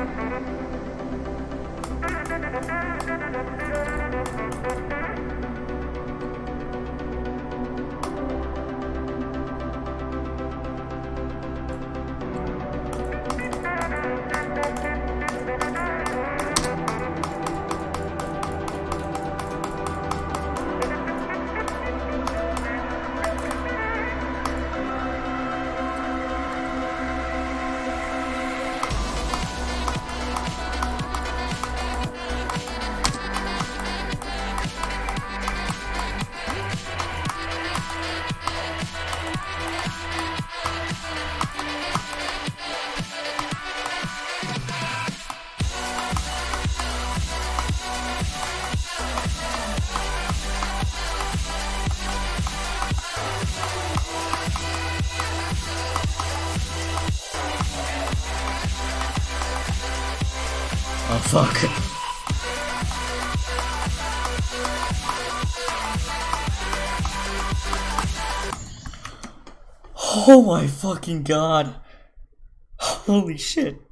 Thank you. Oh fuck. Oh my fucking god. Holy shit.